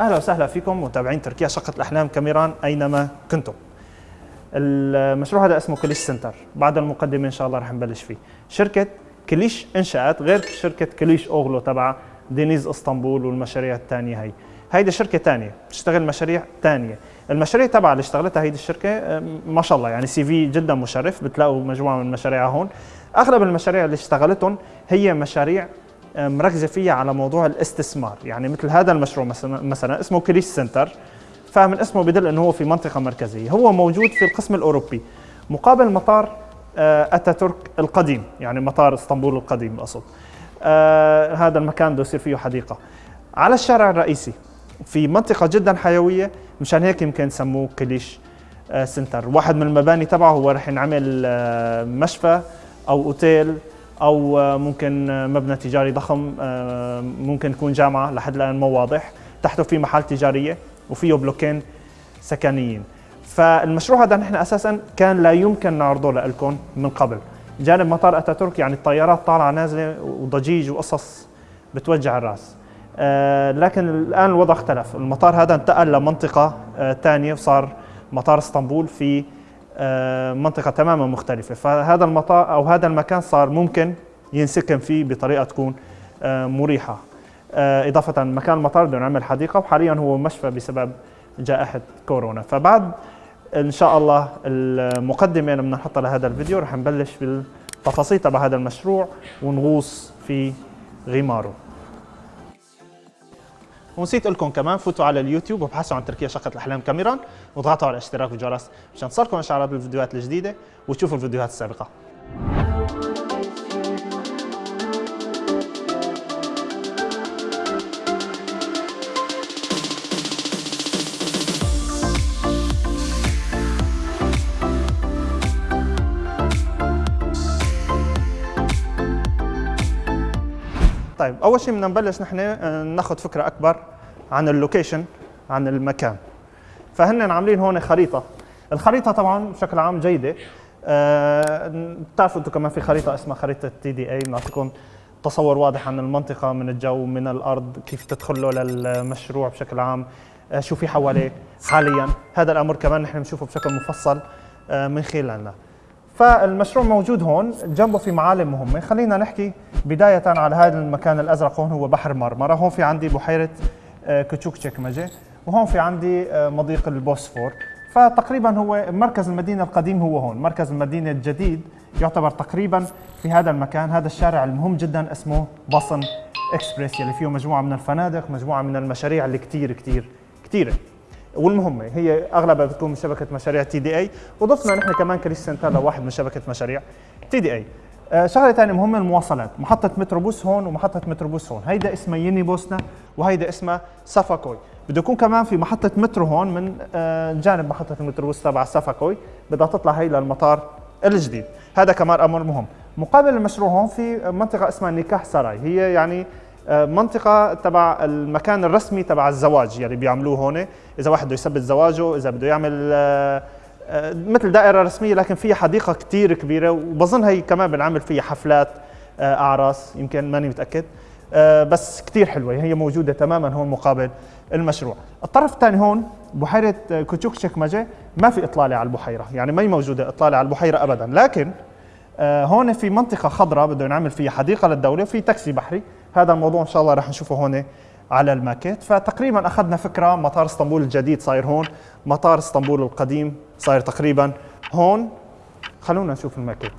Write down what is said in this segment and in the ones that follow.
أهلا وسهلا فيكم متابعين تركيا شقة الأحلام كاميران أينما كنتم. المشروع هذا اسمه كليش سنتر، بعد المقدمة إن شاء الله رح نبلش فيه. شركة كليش إنشأت غير شركة كليش أوغلو تبع دينيز إسطنبول والمشاريع الثانية هي. هيدي شركة ثانية بتشتغل مشاريع ثانية، المشاريع تبع اللي اشتغلتها هيدي الشركة ما شاء الله يعني CV جدا مشرف بتلاقوا مجموعة من مشاريعها هون. أغلب المشاريع اللي اشتغلتهم هي مشاريع مركزة فيها على موضوع الاستثمار. يعني مثل هذا المشروع مثلا مثلا اسمه كريش سنتر فمن اسمه بدل إنه هو في منطقة مركزية. هو موجود في القسم الأوروبي. مقابل مطار أتاتورك القديم. يعني مطار إسطنبول القديم أقصد. آه هذا المكان بده يصير فيه حديقة. على الشارع الرئيسي في منطقة جدا حيوية مشان هيك يمكن سموه كليش آه سنتر واحد من المباني تبعه هو رح ينعمل آه مشفى أو أوتيل أو ممكن مبنى تجاري ضخم ممكن يكون جامعة لحد الآن مو واضح. تحته في محل تجارية وفيه بلوكين سكنيين. فالمشروع هذا نحن أساسا كان لا يمكن نعرضه لكم من قبل. جانب مطار أتاتورك يعني الطيارات طالعة نازلة وضجيج وقصص بتوجع الرأس. لكن الآن الوضع اختلف. المطار هذا انتقل لمنطقة ثانية وصار مطار اسطنبول في منطقة تماما مختلفة. فهذا المطار أو هذا المكان صار ممكن ينسكن فيه بطريقة تكون مريحة. إضافة مكان المطار بدنا نعمل حديقة وحاليا هو مشفى بسبب جائحة كورونا. فبعد إن شاء الله المقدمة اللي بدنا نحطها لهذا الفيديو رح نبلش بالتفاصيل تبع هذا المشروع ونغوص في غماره. ونسيت لكم كمان فوتوا على اليوتيوب وابحثوا عن تركيا شقة الأحلام كاميران واضغطوا على الاشتراك والجرس مشان تصلكم إشعارات بالفيديوهات الجديدة وتشوفوا الفيديوهات السابقة. طيب أول شيء بدنا نبلش نحن ناخذ فكرة أكبر عن ال location عن المكان. فهن عاملين هون خريطة. الخريطة طبعا بشكل عام جيدة. أه بتعرفوا أنتم كمان في خريطة اسمها خريطة TDA بنعطيكم تصور واضح عن المنطقة من الجو من الأرض كيف تدخلوا للمشروع بشكل عام أه شو في حواليه حاليا. هذا الأمر كمان نحن بنشوفه بشكل مفصل من خلالنا. فالمشروع موجود هون جنبه في معالم مهمة. خلينا نحكي بداية على هذا المكان الأزرق. هون هو بحر مرمرة هون في عندي بحيرة كتشوك تشيكمجة وهون في عندي مضيق البوسفور. فتقريبا هو مركز المدينة القديم هو هون مركز المدينة الجديد. يعتبر تقريبا في هذا المكان هذا الشارع المهم جدا اسمه بصن إكسبريس يلي فيه مجموعة من الفنادق مجموعة من المشاريع اللي كتير كتير كتيرة. والمهمه هي أغلبها بتكون من شبكة مشاريع TDA وضفنا نحن كمان كريس سنتر لواحد من شبكة مشاريع TDA شغلة ثانية مهمة المواصلات. محطة متروبوس هون ومحطة متروبوس هون. هيدا اسمها يني بوسنا وهيدا اسمها سافاكوي. بده يكون كمان في محطة مترو هون من آه جانب محطة المتروبوس تبع سافاكوي. بدها تطلع هي للمطار الجديد. هذا كمان أمر مهم. مقابل المشروع هون في منطقة اسمها نيكاح سراي. هي يعني منطقة تبع المكان الرسمي تبع الزواج يعني بيعملوه هون، إذا واحد بده يثبت زواجه، إذا بده يعمل مثل دائرة رسمية لكن فيها حديقة كثير كبيرة وبظن هي كمان بنعمل فيها حفلات أعراس يمكن ماني متأكد. بس كثير حلوة هي موجودة تماما هون مقابل المشروع. الطرف الثاني هون بحيرة كوتشوك شكمجة ما في إطلالة على البحيرة، يعني ما هي موجودة إطلالة على البحيرة أبدا، لكن هون في منطقة خضراء بده نعمل فيها حديقة للدولة وفي تاكسي بحري. هذا الموضوع ان شاء الله رح نشوفه هون على الماكيت فتقريبا اخذنا فكره مطار اسطنبول الجديد صاير هون مطار اسطنبول القديم صاير تقريبا هون خلونا نشوف الماكيت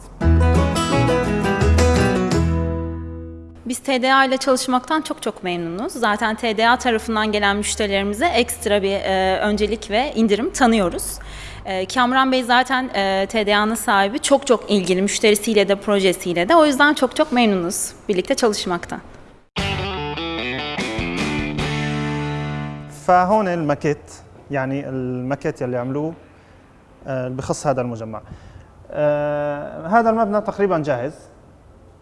Biz TDA ile çalışmaktan çok çok memnunuz. Zaten TDA tarafından gelen müşterilerimize ekstra bir e, öncelik ve indirim tanıyoruz. E, Kamran Bey zaten e, TDA'nın sahibi çok çok ilgili müşterisiyle de projesiyle de. O yüzden çok çok memnunuz birlikte çalışmaktan. فهون الماكيت يعني الماكيت يلي عملوه بخص هذا المجمع. هذا المبنى تقريبا جاهز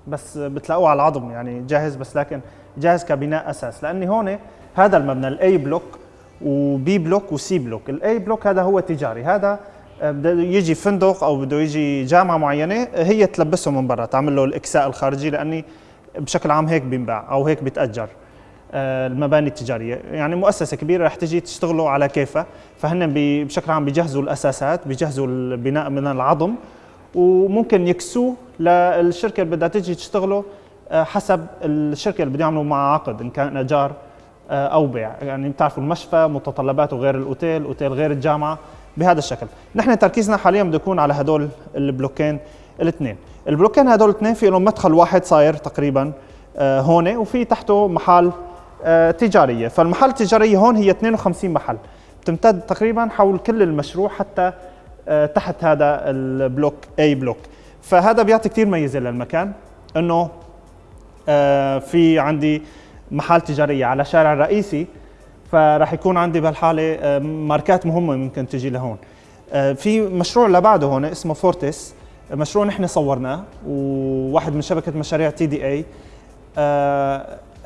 بس بتلاقوه على العظم يعني جاهز بس لكن جاهز كبناء أساس. لأني هون هذا المبنى الاي بلوك وبي بلوك وسي بلوك الاي بلوك هذا هو تجاري. هذا بده يجي فندق أو بده يجي جامعة معينة هي تلبسه من برا تعمل له الإكساء الخارجي لأني بشكل عام هيك بينباع أو هيك بيتأجر. آه، المباني التجارية. يعني مؤسسة كبيرة رح تجي تشتغلوا على كيفها. فهن بشكل عام بيجهزوا الأساسات بيجهزوا البناء من العظم وممكن يكسوه للشركة اللي بدها تجي تشتغله آه، حسب الشركة اللي بده يعملوا معها عقد إن كان إيجار آه، أو بيع. يعني بتعرفوا المشفى متطلباته غير الأوتيل أوتيل غير الجامعة بهذا الشكل. نحن تركيزنا حاليا بده يكون على هدول البلوكين الاثنين. البلوكين هدول الاثنين في لهم مدخل واحد صاير تقريبا آه، هون وفي تحته محل تجارية. فالمحل التجارية هون هي 52 محل. بتمتد تقريبا حول كل المشروع حتى تحت هذا ال block A block. فهذا بيعطي كثير ميزة للمكان إنه آه، في عندي محل تجارية على شارع رئيسي فراح يكون عندي بهالحالة آه، ماركات مهمة ممكن تجي لهون. آه، في مشروع لبعده هون اسمه فورتس. مشروع نحن صورناه وواحد من شبكة مشاريع TDA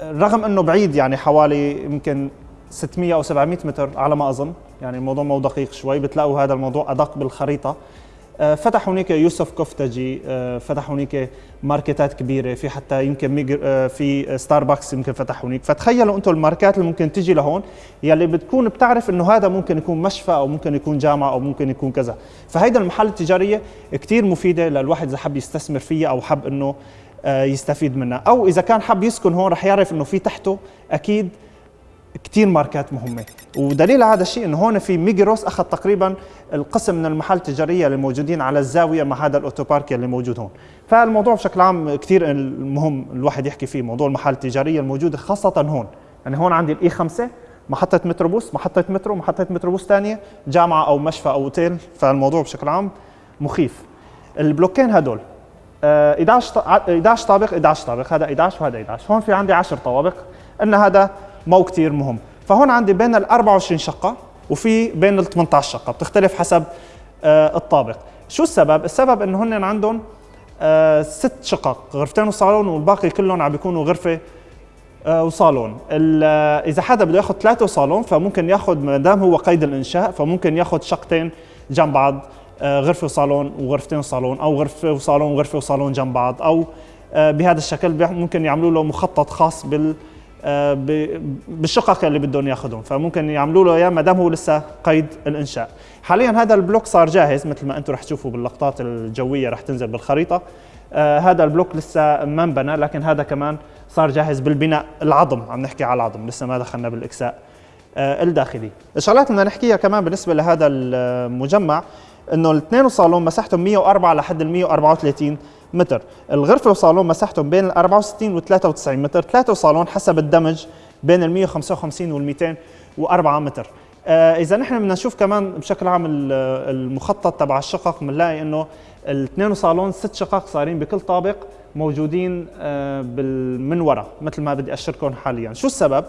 رغم إنه بعيد يعني حوالي يمكن 600 أو 700 متر على ما أظن يعني الموضوع مو دقيق شوي بتلاقوا هذا الموضوع أدق بالخريطة. آه، فتح هناك يوسف كفتجي آه، فتح هناك ماركتات كبيرة في حتى يمكن آه، في ستاربكس يمكن فتح هناك. فتخيلوا أنتم الماركات اللي ممكن تجي لهون يلي بتكون بتعرف إنه هذا ممكن يكون مشفى أو ممكن يكون جامعة أو ممكن يكون كذا. فهيدا المحل التجارية كثير مفيدة للواحد إذا حب يستثمر فيها أو حب إنه يستفيد منها. أو إذا كان حب يسكن هون رح يعرف إنه في تحته أكيد كثير ماركات مهمة. ودليل هذا الشيء إنه هون في ميجروس أخذ تقريبا القسم من المحل التجارية اللي موجودين على الزاوية مع هذا ال otopark اللي موجود هون. فالموضوع بشكل عام كثير مهم الواحد يحكي فيه موضوع المحال التجارية الموجودة خاصة هون. يعني هون عندي ال E5 محطة متروبوس، محطة مترو، محطة متروبوس ثانية، جامعة أو مشفى أو أوتيل، فالموضوع بشكل عام مخيف. البلوكين هدول 11 11 طابق 11 طابق، هذا 11 وهذا 11، هون في عندي 10 طوابق، إن هذا مو كثير مهم. فهون عندي بين ال 24 شقة وفي بين ال 18 شقة. بتختلف حسب آه الطابق. شو السبب؟ السبب إنه هن عندهم آه ست شقق غرفتين وصالون والباقي كلهم عم بيكونوا غرفة آه وصالون. آه، إذا حدا بده ياخذ ثلاثة وصالون فممكن ياخذ ما دام هو قيد الإنشاء فممكن ياخذ شقتين جنب بعض. آه، غرفة وصالون وغرفتين وصالون أو غرفة وصالون وغرفة وصالون جنب بعض أو آه، بهذا الشكل ممكن يعملوا له مخطط خاص بال آه، بالشقق اللي بدهم ياخذهم فممكن يعملوا له اياه ما دام هو لسه قيد الإنشاء. حاليا هذا البلوك صار جاهز مثل ما أنتم رح تشوفوا باللقطات الجوية رح تنزل بالخريطة. آه هذا البلوك لسه ما انبنى لكن هذا كمان صار جاهز بالبناء العظم. عم نحكي على العظم لسه ما دخلنا بالإكساء آه الداخلي. الشغلات بدنا نحكيها كمان بالنسبة لهذا المجمع. إنه الاثنين صالون مساحتهم 104 لحد ال 134 متر. الغرفة وصالون مساحتهم بين ال 64 و 93 متر. ثلاثة وصالون حسب الدمج بين ال 155 وال 204 متر. آه إذا نحن بدنا نشوف كمان بشكل عام المخطط تبع الشقق بنلاقي إنه الاثنين صالون ست شقق صارين بكل طابق موجودين آه من ورا مثل ما بدي اشركم حاليا. شو السبب؟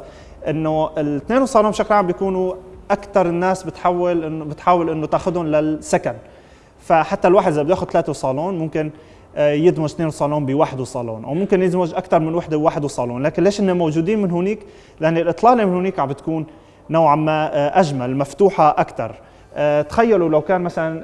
إنه الاثنين صالون بشكل عام بيكونوا أكثر الناس بتحول انه بتحاول إنه تاخذهم للسكن. فحتى الواحد إذا بده ياخذ ثلاثة صالون ممكن آه، يدمج اثنين صالون بواحد صالون أو ممكن يدمج أكثر من وحدة بواحد صالون لكن ليش انهم موجودين من هونيك؟ لأن الإطلالة من هونيك عم بتكون نوعا ما آه، أجمل مفتوحة أكثر آه، تخيلوا لو كان مثلا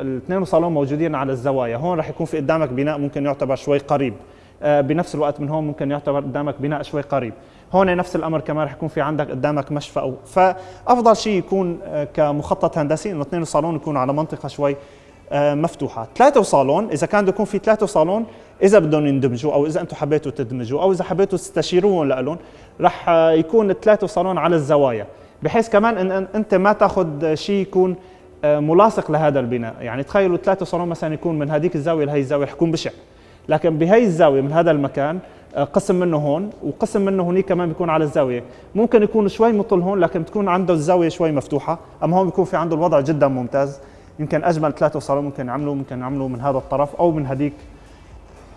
الاثنين صالون موجودين على الزوايا هون رح يكون في قدامك بناء ممكن يعتبر شوي قريب. بنفس الوقت من هون ممكن يعتبر قدامك بناء شوي قريب. هون نفس الأمر كمان رح يكون في عندك قدامك مشفى أو فأفضل شيء يكون كمخطط هندسي إنه اثنين صالون يكونوا على منطقة شوي آه، مفتوحة. ثلاثة وصالون إذا كان بده يكون في ثلاثة وصالون إذا بدهم يندمجوا أو إذا أنتم حبيتوا تدمجوا أو إذا حبيتوا تستشيروهم لهم رح يكون الثلاثه وصالون على الزوايا. بحيث كمان ان أنت ما تأخذ شيء يكون آه، ملاصق لهذا البناء. يعني تخيلوا ثلاثة صالون مثلا يكون من هذيك الزاوية لهي الزاوية رح يكون بشع. لكن بهي الزاوية من هذا المكان آه، قسم منه هون وقسم منه هنيك كمان بيكون على الزاوية. ممكن يكون شوي مطل هون لكن تكون عنده الزاوية شوي مفتوحة أما هون بيكون في عنده الوضع جدا ممتاز. يمكن أجمل ثلاثة صالون ممكن يعملوا ممكن يعملوا من هذا الطرف أو من هذيك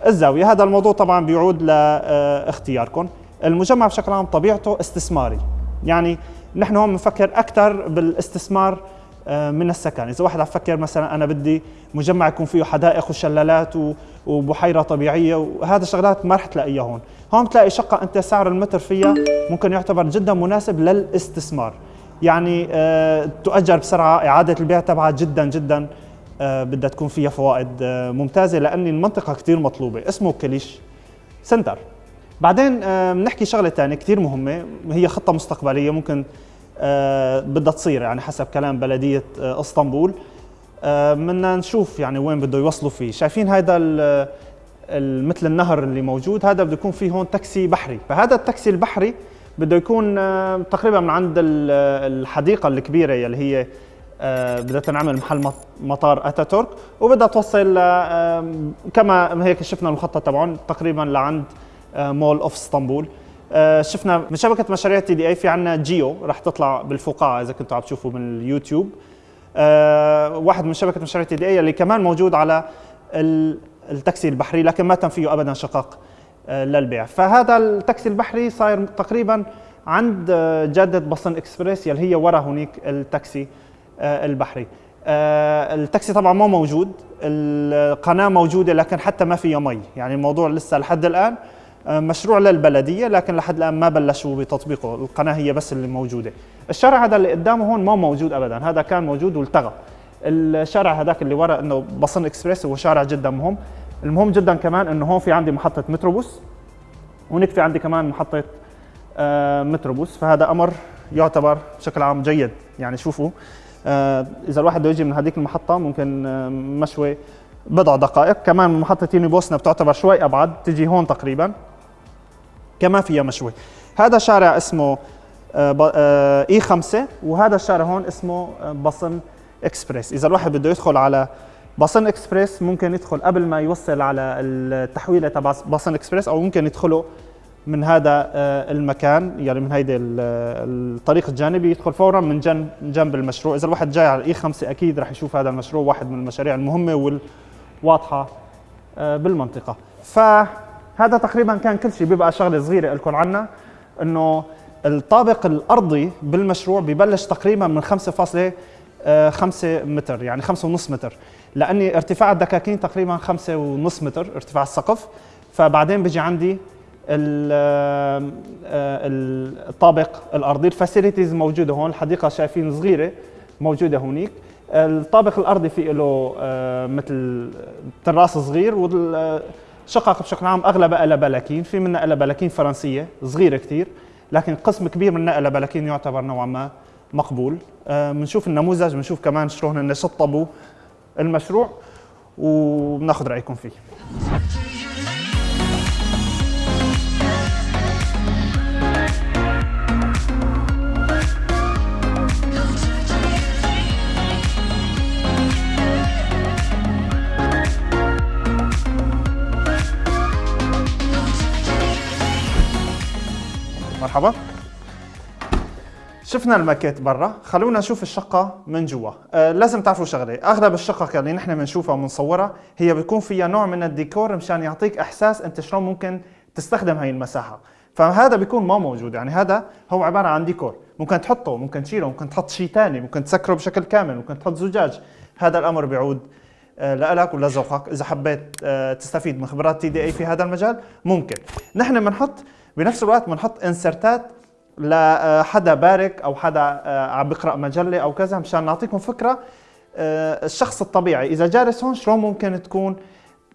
الزاوية. هذا الموضوع طبعا بيعود لاختياركم. المجمع بشكل عام طبيعته استثماري. يعني نحن هون بنفكر أكثر بالاستثمار من السكن. إذا واحد عم يفكر مثلا أنا بدي مجمع يكون فيه حدائق وشلالات وبحيرة طبيعية وهذا الشغلات ما رح تلاقيها هون. هون بتلاقي شقة أنت سعر المتر فيها ممكن يعتبر جدا مناسب للاستثمار. يعني آه، تؤجر بسرعة إعادة البيع تبعها جدا جدا آه، بدها تكون فيها فوائد آه، ممتازة لأن المنطقة كثير مطلوبة. اسمه كليش center. بعدين آه، بنحكي شغلة ثانية كثير مهمة هي خطة مستقبلية ممكن آه، بدها تصير يعني حسب كلام بلدية آه، إسطنبول. بدنا نشوف يعني وين بده يوصلوا فيه. شايفين هذا مثل النهر اللي موجود هذا بده يكون فيه هون تاكسي بحري. فهذا التاكسي البحري بده يكون تقريبا من عند الحديقة الكبيرة اللي هي بدها تنعمل محل مطار أتاتورك وبدها توصل كما هيك شفنا المخطط تبعهم تقريبا لعند Mall of Istanbul. شفنا من شبكة مشاريع TDE في عندنا فيديو رح تطلع بالفقاعة إذا كنتوا عم تشوفوا من اليوتيوب. آه، واحد من شبكة مشاريع TDE اللي كمان موجود على التاكسي البحري لكن ما تم فيه ابدا شقق آه، للبيع. فهذا التاكسي البحري صاير تقريبا عند آه، جاده Basın Ekspres يلي هي ورا هنيك التاكسي البحري. التاكسي طبعا ما موجود القناة موجودة لكن حتى ما فيها مي. يعني الموضوع لسه لحد الآن مشروع للبلدية لكن لحد الآن ما بلشوا بتطبيقه. القناة هي بس اللي موجودة. الشارع هذا اللي قدامه هون ما موجود ابدا. هذا كان موجود والتغى. الشارع هذاك اللي ورا إنه بصن إكسبريس هو شارع جدا مهم. المهم جدا كمان إنه هون في عندي محطة متروبوس هونيك في عندي كمان محطة آه متروبوس. فهذا أمر يعتبر بشكل عام جيد. يعني شوفوا آه إذا الواحد بده يجي من هذيك المحطة ممكن آه مشوي بضع دقائق. كمان محطة يوني بوسنا بتعتبر شوي أبعد تجي هون تقريبا. كمان فيها مشوي هذا شارع اسمه آه، آه، اي 5 وهذا الشارع هون اسمه آه، بصن إكسبريس. إذا الواحد بده يدخل على بصن إكسبريس ممكن يدخل قبل ما يوصل على التحويله تبع بصن إكسبريس أو ممكن يدخله من هذا المكان يعني من هيدي الطريق الجانبي يدخل فورا من جنب جنب المشروع. إذا الواحد جاي على الاي 5 أكيد رح يشوف هذا المشروع واحد من المشاريع المهمة والواضحة بالمنطقة. فهذا تقريبا كان كل شيء. بيبقى شغلة صغيرة لكم عنا إنه الطابق الأرضي بالمشروع ببلش تقريبا من 5.5 متر يعني 5.5 متر. لأني ارتفاع الدكاكين تقريبا 5.5 متر ارتفاع السقف. فبعدين بيجي عندي آه، الطابق الأرضي. ال facilities موجودة هون الحديقة شايفين صغيرة موجودة هونيك. الطابق الأرضي في له آه، مثل تراس صغير والشقق بشكل عام اغلبها بلاكين في منها بلاكين فرنسية صغيرة كثير لكن قسم كبير من النقل بلكين يعتبر نوعا ما مقبول. بنشوف آه النموذج بنشوف كمان شلون شطبوا المشروع وبناخذ رأيكم فيه. مرحبا. شفنا الماكيت برا. خلونا نشوف الشقة من جوا. آه لازم تعرفوا شغلة. أغلب الشقق اللي نحن بنشوفها وبنصورها هي بيكون فيها نوع من الديكور مشان يعطيك إحساس أنت شلون ممكن تستخدم هاي المساحة. فهذا بيكون ما موجود. يعني هذا هو عبارة عن ديكور. ممكن تحطه ممكن تشيله ممكن تحط شيء ثاني ممكن تسكره بشكل كامل ممكن تحط زجاج. هذا الأمر بيعود آه، لك ولذوقك إذا حبيت آه، تستفيد من خبرات TDE في هذا المجال ممكن. نحن بنحط بنفس الوقت بنحط انسرتات لحدا بارك أو حدا آه، عم بيقرا مجلة أو كذا مشان نعطيكم فكرة آه، الشخص الطبيعي. إذا جالس هون شلون ممكن تكون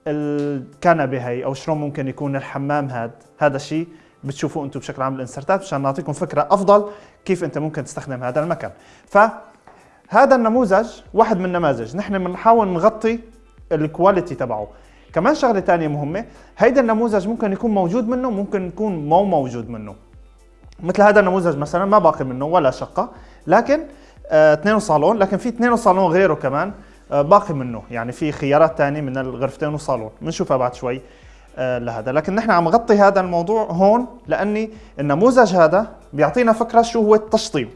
الكنبة هي؟ أو شلون ممكن يكون الحمام هذا هذا الشيء بتشوفوه أنتم بشكل عام الانسرتات مشان نعطيكم فكرة أفضل كيف انت ممكن تستخدم هذا المكان. فهذا النموذج واحد من النماذج. نحن بنحاول نغطي الكواليتي تبعه. كمان شغلة ثانية مهمة هيدا النموذج ممكن يكون موجود منه ممكن يكون مو موجود منه. مثل هذا النموذج مثلا ما باقي منه ولا شقة لكن آه اثنين صالون لكن في اثنين صالون غيره كمان آه باقي منه. يعني في خيارات ثانية من الغرفتين وصالون. بنشوفها بعد شوي آه لهذا. لكن نحن عم نغطي هذا الموضوع هون لأني النموذج هذا بيعطينا فكرة شو هو التشطيب.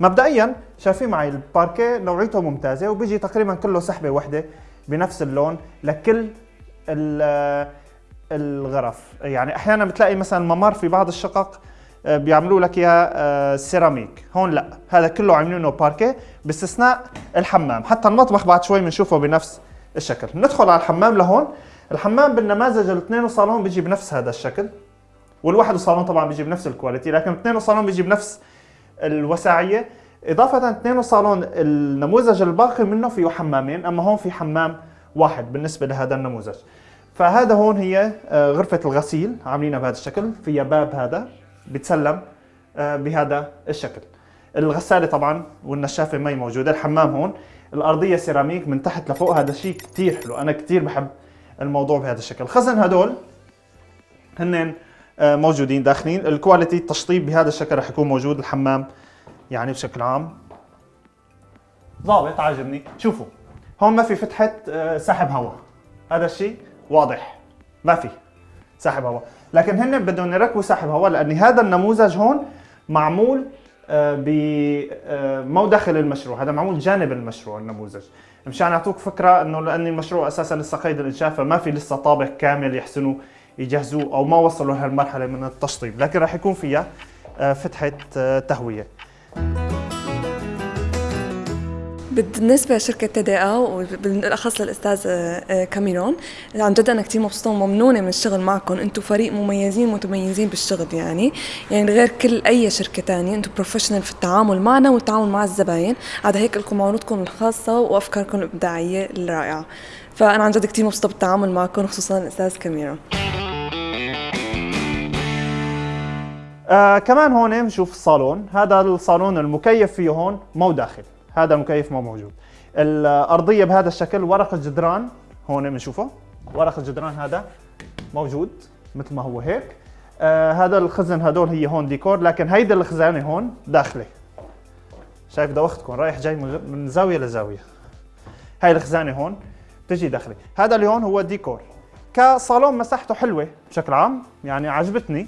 مبدئيا شايفين معي الباركيه نوعيته ممتازة وبيجي تقريبا كله سحبة وحدة بنفس اللون لكل الغرف. يعني أحيانا بتلاقي مثلا ممر في بعض الشقق آه، بيعملوا لك اياها آه، سيراميك. هون لا. هذا كله عاملينه باركيه باستثناء الحمام. حتى المطبخ بعد شوي بنشوفه بنفس الشكل. ندخل على الحمام لهون. الحمام بالنماذج الاثنين صالون بيجي بنفس هذا الشكل. والواحد صالون طبعا بيجي بنفس الكواليتي لكن الاثنين صالون بيجي بنفس الوساعيه إضافة اثنين صالون النموذج الباقي منه فيه حمامين أما هون في حمام واحد بالنسبة لهذا النموذج. فهذا هون هي آه، غرفة الغسيل عاملينها بهذا الشكل فيها باب هذا بتسلم آه، بهذا الشكل. الغسالة طبعا والنشافة هي موجودة الحمام هون. الأرضية سيراميك من تحت لفوق هذا شيء كثير حلو. أنا كثير بحب الموضوع بهذا الشكل. الخزن هدول هن آه، موجودين داخلين. ال quality التشطيب بهذا الشكل رح يكون موجود الحمام يعني بشكل عام. ضابط عاجبني. شوفوا. هون ما في فتحة آه، سحب هواء هذا الشيء واضح. ما في سحب هواء لكن هن بدهم يركبوا سحب هواء لأن هذا النموذج هون معمول آه، ب مو داخل المشروع. هذا معمول جانب المشروع النموذج. مشان يعطوك فكرة إنه لأن المشروع أساسا لسه قيد الإنشاء فما في لسه طابق كامل يحسنوا يجهزوه أو ما وصلوا لهالمرحلة من التشطيب. لكن راح يكون فيها آه، فتحة آه، تهوية. بالنسبة لشركة TDE وبالأخص للأستاذ آه، كاميرون عن جد أنا كثير مبسوطة وممنونة من الشغل معكم. أنتم فريق مميزين متميزين بالشغل يعني. يعني غير كل أي شركة تانية أنتم professional في التعامل معنا والتعامل مع الزباين. عاد هيك لكم عروضكم الخاصة وأفكاركم الإبداعية الرائعة. فأنا عن جد كثير مبسوطة بالتعامل معكم خصوصا الأستاذ كاميرون. آه كمان هون بنشوف الصالون هذا الصالون المكيف فيه هون مو داخل هذا المكيف مو موجود. الأرضية بهذا الشكل ورق الجدران هون بنشوفه ورق الجدران هذا موجود مثل ما هو هيك. آه هذا الخزن هدول هي هون ديكور لكن هيدا الخزانة هون داخلة. شايف دوختكم رايح جاي من زاوية لزاوية. هاي الخزانة هون تجي داخلي هذا اللي هون هو ديكور. كصالون مساحته حلوة بشكل عام يعني عجبتني.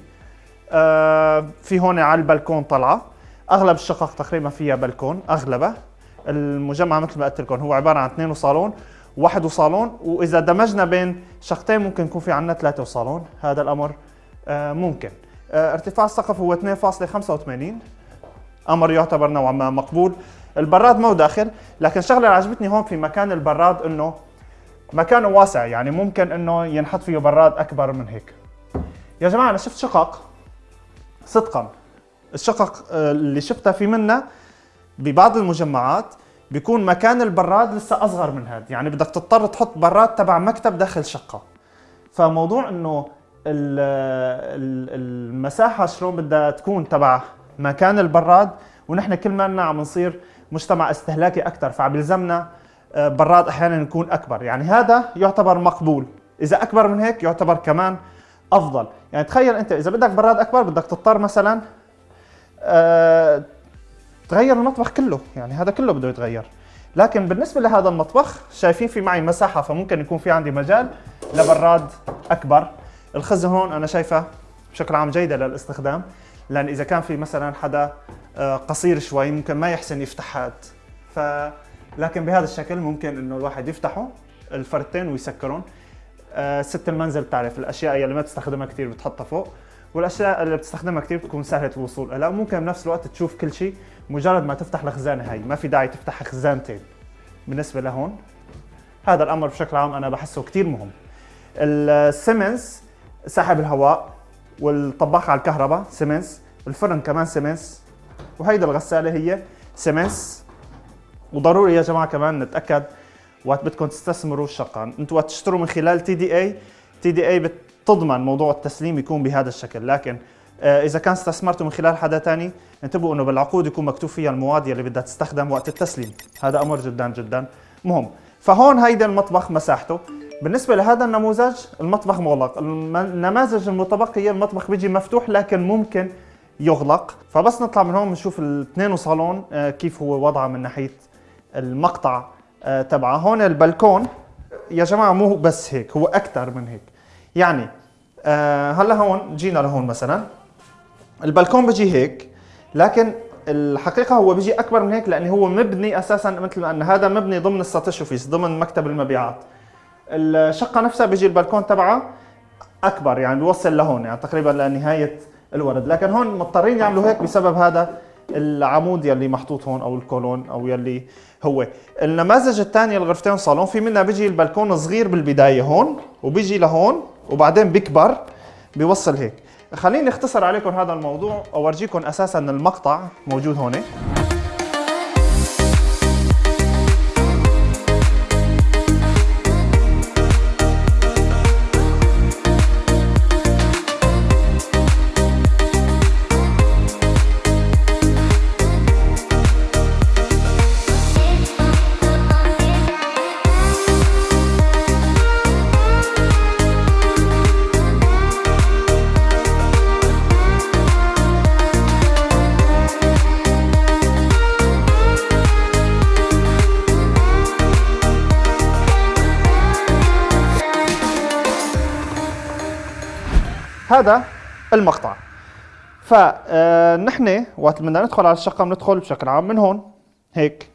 آه في هون على البلكون طلعة. أغلب الشقق تقريبا فيها بلكون أغلبها. المجمع مثل ما قلت لكم هو عبارة عن اثنين وصالون واحد وصالون وإذا دمجنا بين شقتين ممكن يكون في عندنا ثلاثة وصالون هذا الأمر آه ممكن. آه ارتفاع السقف هو 2.85 أمر يعتبر نوعا ما مقبول. البراد مو داخل لكن شغلة اللي عجبتني هون في مكان البراد إنه مكانه واسع يعني ممكن إنه ينحط فيه براد أكبر من هيك. يا جماعة أنا شفت شقق صدقا الشقق آه، اللي شفتها في منها ببعض المجمعات بيكون مكان البراد لسه أصغر من هذا يعني بدك تضطر تحط براد تبع مكتب داخل شقة. فموضوع إنه المساحة شلون بدها تكون تبع مكان البراد ونحن كل ما عم نصير مجتمع استهلاكي أكثر فبيلزمنا آه، براد أحيانا يكون أكبر. يعني هذا يعتبر مقبول. إذا أكبر من هيك يعتبر كمان أفضل. يعني تخيل أنت إذا بدك براد أكبر بدك تضطر مثلا أه تغير المطبخ كله يعني هذا كله بده يتغير. لكن بالنسبة لهذا المطبخ شايفين في معي مساحة فممكن يكون في عندي مجال لبراد أكبر. الخزن هون أنا شايفه بشكل عام جيدة للاستخدام لأن إذا كان في مثلا حدا آه، قصير شوي ممكن ما يحسن يفتح هاد. ف لكن بهذا الشكل ممكن إنه الواحد يفتحه الفرتين ويسكرهم آه، ست المنزل بتعرف الأشياء اللي ما بتستخدمها كثير بتحطها فوق والأشياء اللي بتستخدمها كثير بتكون سهلة الوصول لها ممكن بنفس الوقت تشوف كل شيء مجرد ما تفتح الخزانة هاي ما في داعي تفتح خزانتين. بالنسبة لهون هذا الأمر بشكل عام أنا بحسه كثير مهم. السيمنز سحب الهواء والطباخ على الكهرباء سيمنز. الفرن كمان سيمنز. وهيدا الغسالة هي سيمنز. وضروري يا جماعة كمان نتأكد وقت بدكم تستثمروا الشقه أنتم وقت تشتروا من خلال TDE. TDE بتضمن موضوع التسليم يكون بهذا الشكل. لكن إذا كان استثمرتوا من خلال حدا ثاني انتبهوا إنه بالعقود يكون مكتوب فيها المواد اللي بدها تستخدم وقت التسليم. هذا أمر جدا جدا مهم. فهون هيدا المطبخ مساحته. بالنسبة لهذا النموذج المطبخ مغلق. النماذج المتبقيه المطبخ بيجي مفتوح لكن ممكن يغلق. فبس نطلع من هون بنشوف الاثنين وصالون آه، كيف هو وضعه من ناحية المقطع آه، تبعه. هون البلكون. يا جماعة مو بس هيك هو أكثر من هيك. يعني هلا هون جينا لهون مثلا. البلكون بيجي هيك لكن الحقيقة هو بيجي أكبر من هيك لأنه هو مبني أساسا مثل ما أن هذا مبني ضمن ال satış ofis ضمن مكتب المبيعات. الشقة نفسها بيجي البلكون تبعها أكبر يعني بيوصل لهون يعني تقريبا لنهاية الورد. لكن هون مضطرين يعملوا هيك بسبب هذا العمود يلي محطوط هون أو ال kolon أو يلي هو. النماذج الثانية الغرفتين صالون في منها بيجي البلكون صغير بالبداية هون وبيجي لهون وبعدين بيكبر بيوصل هيك. خليني اختصر عليكم هذا الموضوع وأورجيكم أساسا المقطع موجود هون. هذا المقطع. فنحن وقت بدنا ندخل على الشقة بندخل بشكل عام من هون هيك.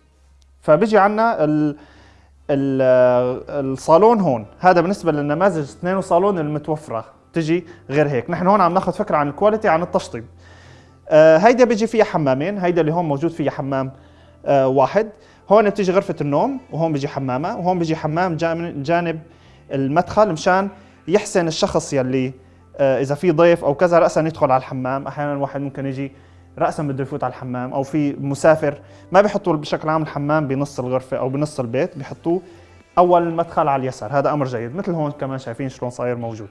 فبيجي عنا ال ال الصالون هون. هذا بالنسبة للنماذج اثنين صالون المتوفرة. تجي غير هيك. نحن هون عم ناخذ فكرة عن الكواليتي عن التشطيب. آه هيدا بيجي فيها حمامين. هيدا اللي هون موجود فيها حمام آه واحد. هون بتيجي غرفة النوم وهون بيجي حمامة. وهون بيجي حمام جانب المدخل مشان يحسن الشخص يلي آه إذا في ضيف أو كذا راسا يدخل على الحمام. أحيانا واحد ممكن يجي راسا بده يفوت على الحمام أو في مسافر ما بيحطوا بشكل عام الحمام بنص الغرفة أو بنص البيت بيحطوه أول المدخل على اليسار. هذا أمر جيد مثل هون كمان شايفين شلون صاير موجود.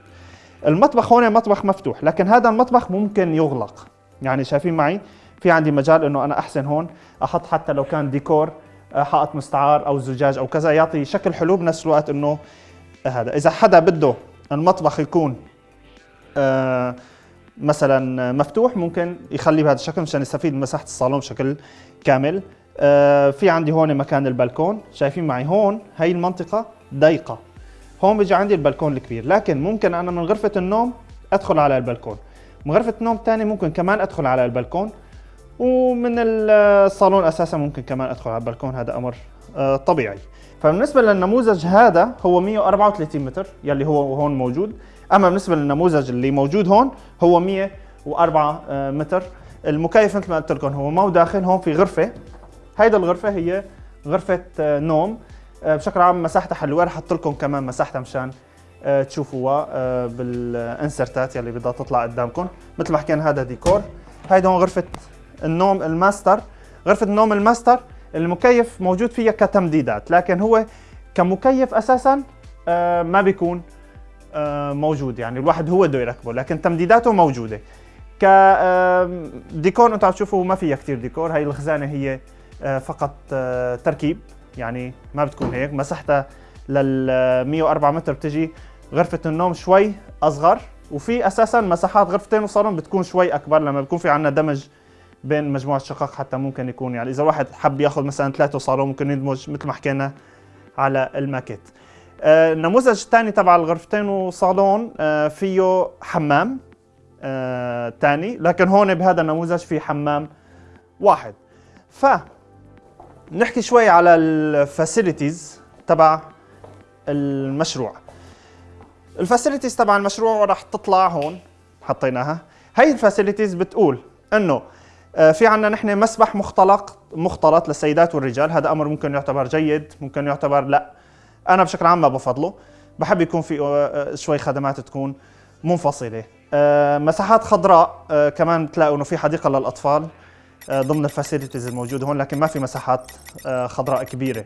المطبخ هون مطبخ مفتوح لكن هذا المطبخ ممكن يغلق. يعني شايفين معي؟ في عندي مجال إنه أنا أحسن هون أحط حتى لو كان ديكور آه، حائط مستعار أو زجاج أو كذا يعطي شكل حلو بنفس الوقت إنه هذا. إذا حدا بده المطبخ يكون آه مثلا مفتوح ممكن يخليه بهذا الشكل مشان يستفيد من مساحة الصالون بشكل كامل. آه في عندي هون مكان البلكون. شايفين معي هون هي المنطقة ضيقة. هون بيجي عندي البلكون الكبير. لكن ممكن أنا من غرفة النوم أدخل على البلكون. من غرفة النوم الثانية ممكن كمان أدخل على البلكون. ومن الصالون أساسا ممكن كمان أدخل على البلكون. هذا أمر آه طبيعي. فبالنسبة للنموذج هذا هو 134 متر يلي هو هون موجود. أما بالنسبة للنموذج اللي موجود هون هو 104 آه، متر. المكيف مثل ما قلت لكم هو مو داخل هون في غرفة. هيدا الغرفة هي غرفة آه، نوم. آه، بشكل عام مساحتها حلوة. رح أحط لكم كمان مساحتها مشان تشوفوها بالإنسرتات يلي بدها تطلع قدامكم. مثل ما حكينا هذا ديكور. هيدا هون غرفة النوم الماستر. غرفة النوم الماستر المكيف موجود فيها كتمديدات لكن هو كمكيف أساسا ما بيكون موجود يعني الواحد هو بده يركبه لكن تمديداته موجودة. ك ديكور أنتم عم تشوفوا ما فيها كثير ديكور هاي الخزانة هي آه، فقط آه، تركيب يعني ما بتكون هيك. مساحتها لل 104 متر بتجي غرفة النوم شوي أصغر وفي أساسا مساحات غرفتين وصالون بتكون شوي أكبر لما بيكون في عندنا دمج بين مجموعة شقق حتى ممكن يكون. يعني إذا واحد حب يأخذ مثلا ثلاثة صالون ممكن يدمج مثل ما حكينا على الماكيت. آه، النموذج الثاني تبع الغرفتين وصالون آه، فيه حمام ثاني آه، لكن هون بهذا النموذج في حمام واحد. ف نحكي شوي على ال facilities تبع المشروع. ال facilities تبع المشروع راح تطلع هون حطيناها. هي ال facilities بتقول إنه في عندنا نحن مسبح مختلط مختلط للسيدات والرجال. هذا أمر ممكن يعتبر جيد ممكن يعتبر لا. أنا بشكل عام ما بفضله. بحب يكون في آه، آه، شوي خدمات تكون منفصلة. آه، مساحات خضراء كمان بتلاقوا إنه في حديقة للأطفال ضمن ال facilities الموجوده هون لكن ما في مساحات خضراء كبيرة.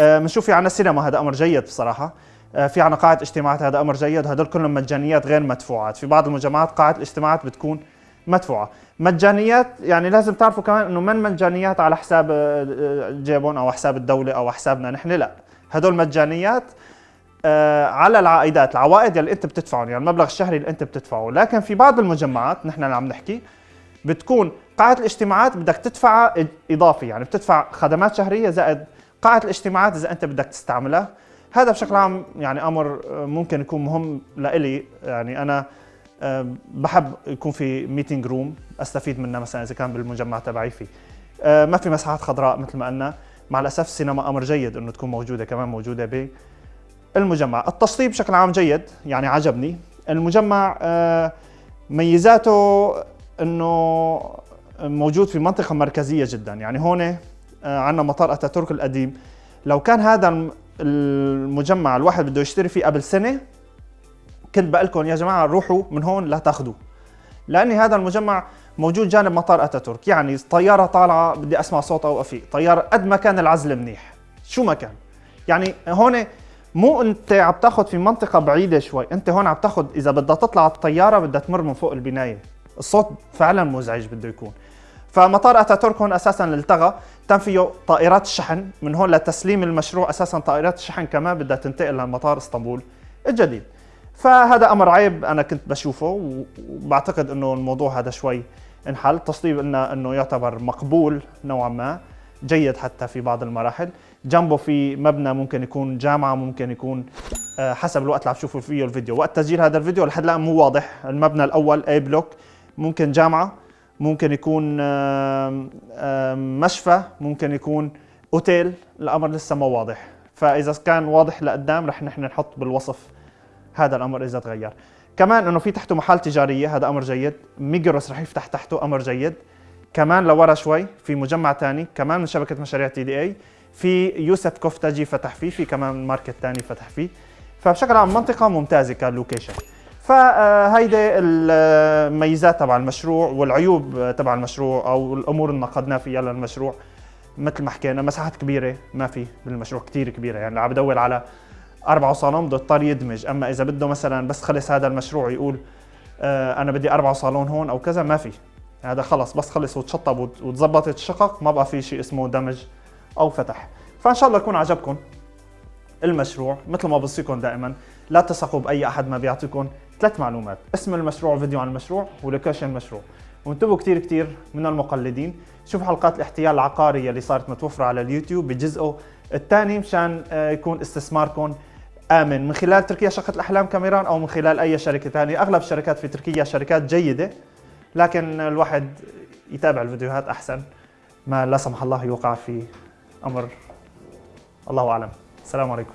بنشوف في عنا سينما هذا أمر جيد بصراحة. في عنا قاعة اجتماعات هذا أمر جيد. هدول كلهم مجانيات غير مدفوعات. في بعض المجمعات قاعة الاجتماعات بتكون مدفوعة. مجانيات يعني لازم تعرفوا كمان إنه من مجانيات على حساب جيبهم أو حساب الدولة أو حسابنا نحن؟ لا. هدول مجانيات آه على العائدات العوائد اللي انت بتدفعهم يعني المبلغ الشهري اللي انت بتدفعه. لكن في بعض المجمعات نحن اللي عم نحكي بتكون قاعة الاجتماعات بدك تدفعها إضافي يعني بتدفع خدمات شهرية زائد قاعة الاجتماعات إذا أنت بدك تستعملها. هذا بشكل عام يعني أمر ممكن يكون مهم لإلي. يعني أنا آه، بحب يكون في meeting room أستفيد منها مثلا إذا كان بالمجمع تبعي فيه آه، ما في مساحات خضراء مثل ما قلنا. مع الأسف السينما أمر جيد إنه تكون موجودة كمان موجودة بالمجمع التشطيب بشكل عام جيد يعني عجبني. المجمع آه، ميزاته إنه موجود في منطقة مركزية جدا. يعني هون آه، عندنا مطار أتاتورك القديم. لو كان هذا المجمع الواحد بده يشتري فيه قبل سنة كنت بقول لكم يا جماعة روحوا من هون لا تاخذوه لأني هذا المجمع موجود جانب مطار أتاتورك. يعني طيارة طالعة بدي أسمع صوت أو افيق طياره قد ما كان العزل منيح. شو ما كان. يعني هون مو أنت عم تاخذ في منطقة بعيدة شوي. أنت هون عم تاخذ إذا بدها تطلع الطيارة بدها تمر من فوق البناية. الصوت فعلا مزعج بده يكون. فمطار أتاتورك هون أساسا التغى. تم فيه طائرات الشحن. من هون لتسليم المشروع أساسا طائرات الشحن كمان بدها تنتقل لمطار إسطنبول الجديد. فهذا أمر عيب أنا كنت بشوفه وبعتقد إنه الموضوع هذا شوي انحل. التصطيب قلنا إنه يعتبر مقبول نوعا ما جيد حتى في بعض المراحل. جنبه في مبنى ممكن يكون جامعة ممكن يكون آه، حسب الوقت اللي عم تشوفوا فيه الفيديو. وقت تسجيل هذا الفيديو لحد الان مو واضح. المبنى الأول A block ممكن جامعة ممكن يكون مشفى ممكن يكون أوتيل. الأمر لسه ما واضح. فإذا كان واضح لقدام رح نحن نحط بالوصف هذا الأمر إذا تغير. كمان إنه في تحته محل تجارية هذا أمر جيد. ميجروس رح يفتح تحته أمر جيد. كمان لورا شوي في مجمع تاني كمان من شبكة مشاريع TDE. في يوسف كوفتاجي فتح فيه في كمان ماركت تاني فتح فيه. فبشكل عام منطقة ممتازة ك location. فهيدي الميزات تبع المشروع والعيوب تبع المشروع أو الأمور اللي نقدنا فيها للمشروع. مثل ما حكينا مساحات كبيرة ما في بالمشروع كتير كبيرة. يعني عم بدور على أربعة صالون بده يضطر يدمج. أما إذا بده مثلا بس خلص هذا المشروع يقول آه أنا بدي أربعة صالون هون أو كذا ما في. هذا خلص بس خلص وتشطب وت- وتظبطت الشقق ما بقى في شيء اسمه دمج أو فتح. فإن شاء الله يكون عجبكم المشروع مثل ما بوصيكم دائما. لا تثقوا بأي أحد ما بيعطيكم ثلاث معلومات. اسم المشروع وفيديو عن المشروع ولوكيشن المشروع. وانتبهوا كثير كثير من المقلدين. شوفوا حلقات الاحتيال العقاري اللي صارت متوفرة على اليوتيوب بجزءه الثاني مشان آه، يكون استثماركم آمن. من خلال تركيا شقه الأحلام كاميران أو من خلال أي شركة ثانية. أغلب الشركات في تركيا شركات جيدة لكن الواحد يتابع الفيديوهات أحسن ما لا سمح الله يوقع في أمر. الله أعلم. السلام عليكم.